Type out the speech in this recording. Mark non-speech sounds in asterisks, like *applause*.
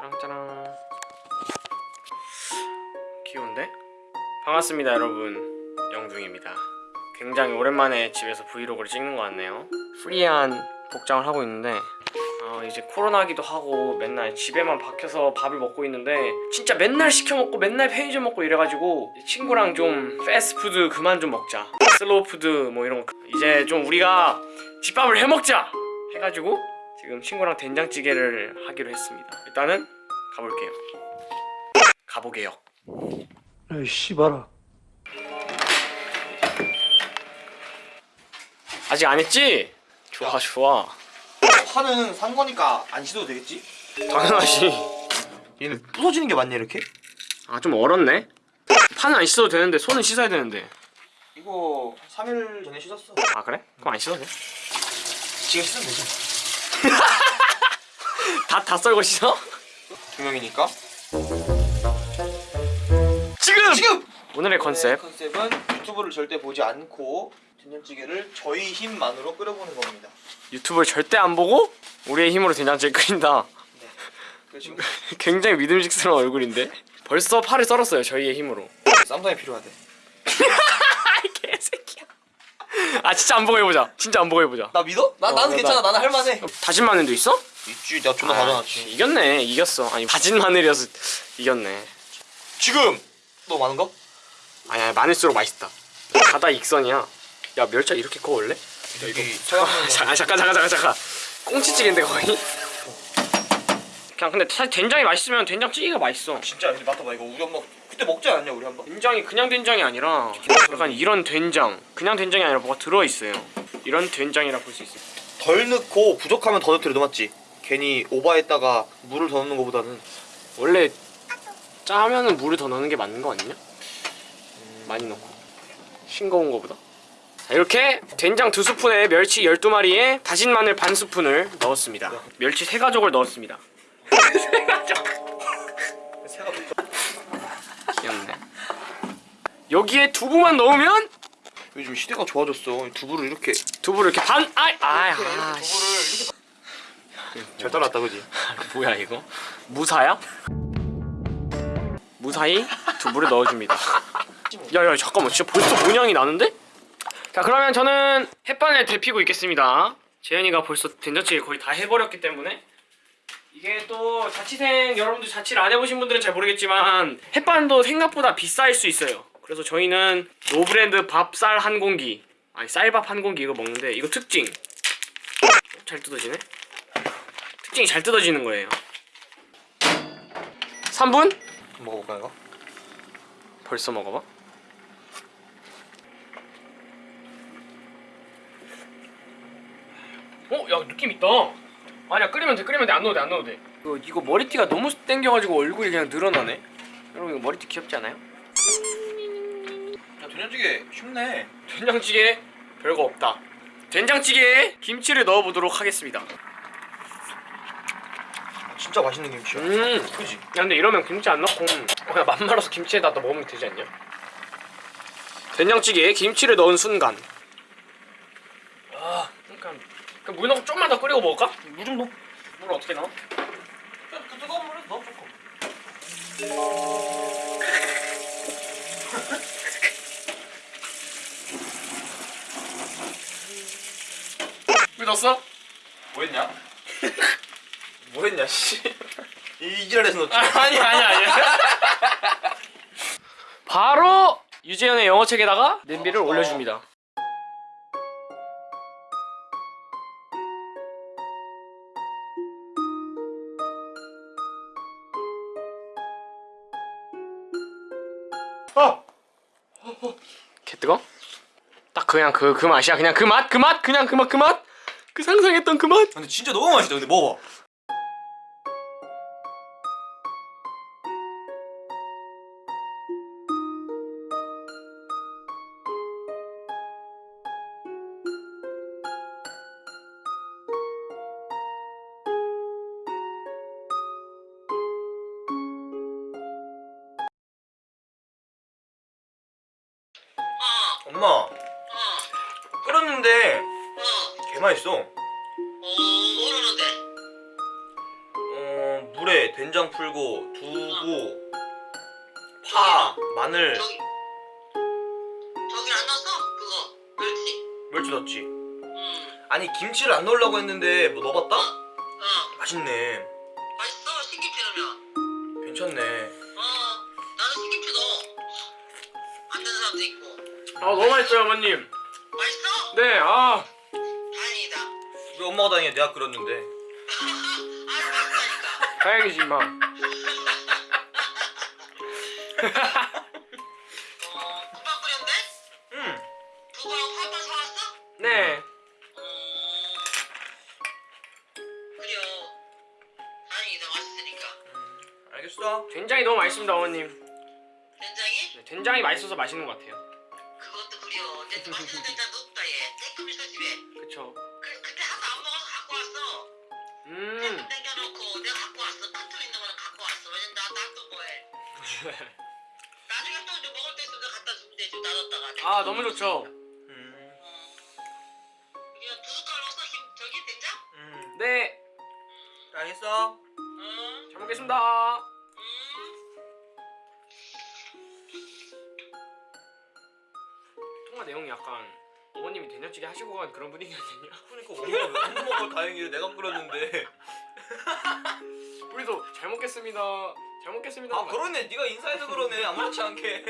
짜랑짜랑. 귀여운데? 반갑습니다 여러분. 영둥입니다. 굉장히 오랜만에 집에서 브이로그를 찍는 것 같네요. 프리한 복장을 하고 있는데 어, 이제 코로나기도 하고 맨날 집에만 박혀서 밥을 먹고 있는데 진짜 맨날 시켜 먹고 맨날 편의점 먹고 이래가지고 친구랑 좀 패스트푸드 그만 좀 먹자. 슬로우푸드 뭐 이런 거. 이제 좀 우리가 집밥을 해 먹자 해가지고 지금 친구랑 된장찌개를 하기로 했습니다 일단은 가볼게요 가보게요 에이 씨발아 아직 안 했지? 좋아 좋아 파는 산 거니까 안 씻어도 되겠지? 당연하지 얘는 부서지는 게 맞냐 이렇게? 아 좀 얼었네 파는 안 씻어도 되는데 손은 씻어야 되는데 이거 3일 전에 씻었어 아 그래? 그럼 안 씻어도 돼? 지금 씻으면 되지 *laughs* 다, 다 썰고 씻어? 두 명이니까? 지금! 지금! 오늘의 컨셉. 컨셉은 유튜브를 절대 보지 않고 된장찌개를 저희 힘만으로 끓여보는 겁니다. 유튜브를 절대 안 보고 우리의 힘으로 된장찌개 끓인다. 그래서 *laughs* 굉장히 믿음직스러운 얼굴인데? 벌써 파를 썰었어요 저희의 힘으로. 쌈장이 필요하대 아 진짜 안 보고 해보자. 진짜 안 보고 해보자. 나 믿어? 나, 어, 나는 나- 괜찮아. 나 는 할만해. 다진 마늘도 있어? 있지. 내가 존나 아, 가져놨지. 이겼네. 이겼어. 아니 다진 마늘이어서 이겼네. 지금! 너 많은 거? 아니야 많을수록 맛있다. 바다 익선이야. 야 멸치 이렇게 커 원래? 여기 서양면 잠깐 잠깐 잠깐 잠깐 꽁치찌개인데 거의? 그냥 근데 사실 된장이 맛있으면 된장찌개가 맛있어. 진짜 근데 맡아봐. 이거 우리 엄마 그때 먹지 않았냐 우리 한번? 된장이 그냥 된장이 아니라 약간 이런 된장 그냥 된장이 아니라 뭐가 들어있어요. 이런 된장이라 볼 수 있어요. 덜 넣고 부족하면 더 넣더라도 맞지? 괜히 오버했다가 물을 더 넣는 거보다는. 원래 짜면은 물을 더 넣는 게 맞는 거 아니냐? 많이 넣고. 싱거운 거보다. 자, 이렇게 된장 두 스푼에 멸치 12마리에 다진 마늘 반 스푼을 넣었습니다. 멸치 세 가족을 넣었습니다. 세 가족. 새가 귀엽네 여기에 두부만 넣으면? 요즘 시대가 좋아졌어. 두부를 이렇게. 두부를 이렇게 반 아이 아이 이렇게 아 씨. 잘 따랐다 그지? *laughs* 뭐야 이거? 무사야? 무사히 두부를 넣어줍니다. *laughs* 야야 잠깐만. 진짜 벌써 모양이 나는데? 자 그러면 저는 햇반을 데피고 있겠습니다. 재현이가 벌써 된장찌개 거의 다 해버렸기 때문에. 이게 또 자취생 여러분들 자취를 안 해보신 분들은 잘 모르겠지만 햇반도 생각보다 비쌀 수 있어요 그래서 저희는 노브랜드 밥쌀 한 공기 아니 쌀밥 한 공기 이거 먹는데 이거 특징 잘 뜯어지네 특징이 잘 뜯어지는 거예요 3분? 먹어볼까 이거? 벌써 먹어봐 어? 야 느낌 있다 아니야 끓이면 돼 끓이면 돼안 넣어도 돼안 넣어도 돼 이거, 이거 머리띠가 너무 땡겨가지고 얼굴이 그냥 늘어나네 여러분 이거 머리띠 귀엽지 않아요? 야 된장찌개 쉽네 된장찌개 별거 없다 된장찌개에 김치를 넣어보도록 하겠습니다 진짜 맛있는 김치야 음 그지? 야 근데 이러면 김치 안 넣고 그냥 맛 말아서 김치에다 또 먹으면 되지 않냐? 된장찌개에 김치를 넣은 순간 아 그러니까 그물 넣고 좀만 더 끓이고 먹을까? 물 좀 넣어 물 어떻게 넣어? 그 뜨거운 물에 넣어 조금 물 넣었어? 뭐 했냐? *laughs* 뭐 했냐 씨 이 지랄에서 넣지 아니 아니 아니 바로 유재현의 영어책에다가 냄비를 어, 어. 올려줍니다 아! 개 뜨거? 딱 그냥 그 그 맛이야 그냥 그 맛 그 맛 그냥 그 맛 그 맛 그 상상했던 그 맛? 근데 진짜 너무 맛있다. 근데 먹어봐. 엄마. 끓였는데 개 맛있어 어, 모르는데. 어 물에 된장 풀고 두부 파 마늘 저기 저기 안 넣었어? 그거 멸치. 멸치 넣었지 응. 아니 김치를 안 넣으려고 했는데 뭐 넣어봤다? 어 맛있네 맛있어 신김치 넣으면. 괜찮네 어 나는 신김치 넣어. 안 되는 사람도 있고. 아 너무 맛있어요 어머님 맛있어? 네아 엄마가 다행이야 내가 끓였는데. *laughs* 다행이지 마어 금방 끓였네? 응 두부하고 파파 사왔어? 네어 그래요. 다행이다 맛있으니까. 알겠어 된장이 너무 맛있습니다 어머님 된장이? 네, 된장이 맛있어서 맛있는 것 같아요 그것도 그래요. 내 맛있는 된장도 없다 얘. 쬐끔 있어 집에. 그쵸 음 음. 땡겨놓고 내가 갖고 왔어. 판통 있는 거는 갖고 왔어. 왜냐면 나나또 뭐해. *laughs* 나중에 또 이제 먹을 때 있으면 갖다 주면 되지. 놔뒀다가. 아 너무 좋죠 음, 그냥 두 숟갈 넣어서 김 저기 된장? 음. 네 알겠어 응. 잘 먹겠습니다 음. 통화 내용이 약간 어머님이 된장찌개 하시고 간 그런 분위기거든요. *laughs* 그러니까 엄마가 왜안 먹어 다행이래 내가 끓였는데. *laughs* 우리도 잘 먹겠습니다. 잘 먹겠습니다. 아 그러네. 네가 인사해서 그러네. 아무렇지 않게